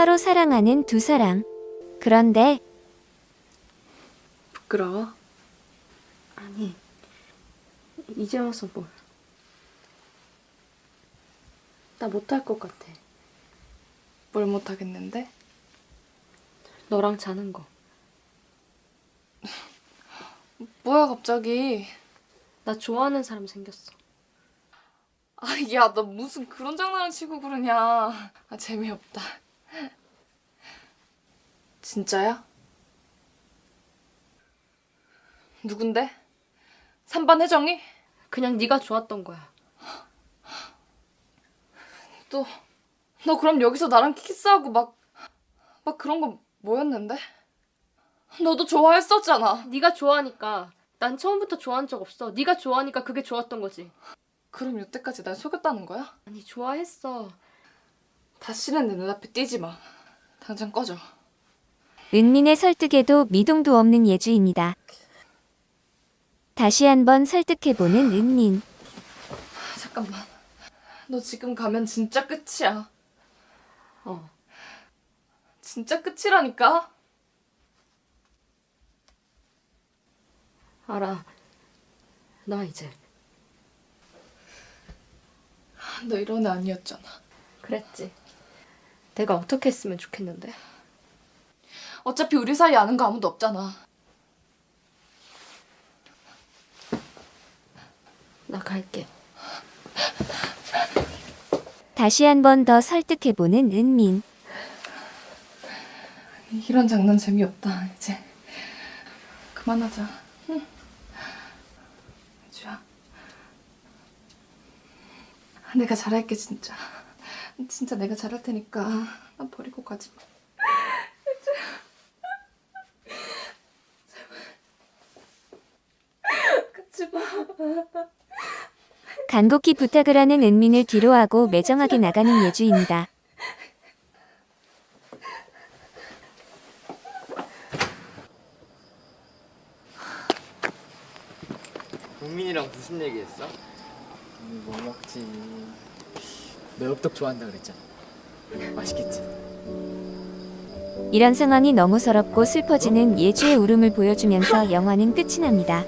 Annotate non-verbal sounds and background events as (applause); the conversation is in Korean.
서로 사랑하는 두 사람. 그런데 부끄러워? 아니, 이제 와서 뭘. 나 못할 것 같아. 뭘 못하겠는데? 너랑 자는 거. (laughs) 뭐야 갑자기 나 좋아하는 사람 생겼어. 아 야 너 무슨 그런 장난을 치고 그러냐 아 재미없다 진짜야? 누군데? 3반 혜정이? 그냥 네가 좋았던 거야. 또 너 그럼 여기서 나랑 키스하고 막 막 그런 거 뭐였는데? 너도 좋아했었잖아 네가 좋아하니까. 난 처음부터 좋아한 적 없어. 네가 좋아하니까 그게 좋았던 거지. 그럼 여태까지 날 속였다는 거야? 아니 좋아했어. 다시는 내 눈앞에 띄지 마 당장 꺼져 은민의 설득에도 미동도 없는 예주입니다. 다시 한번 설득해보는 은민. 잠깐만 너 지금 가면 진짜 끝이야 어. 진짜 끝이라니까 알아. 나 이제. 너 이런 애 아니었잖아 그랬지. 내가 어떻게 했으면 좋겠는데. 어차피 우리 사이 아는 거 아무도 없잖아 나 갈게. 다시 한 번 더 설득해보는 은민. 이런 장난 재미없다 이제 그만하자 응? 주야 내가 잘할게 진짜 진짜 내가 잘할 테니까 나 버리고 가지 마 제발 가지 마 간곡히 부탁을 하는 은민을 뒤로하고 매정하게 나가는 예주입니다. 국민이랑 무슨 얘기했어? 음, 뭐 먹지? 너 엽떡 좋아한다 그랬잖아. 맛있겠지? 이런 상황이 너무 서럽고 슬퍼지는 예주의 울음을 보여주면서 영화는 끝이 납니다.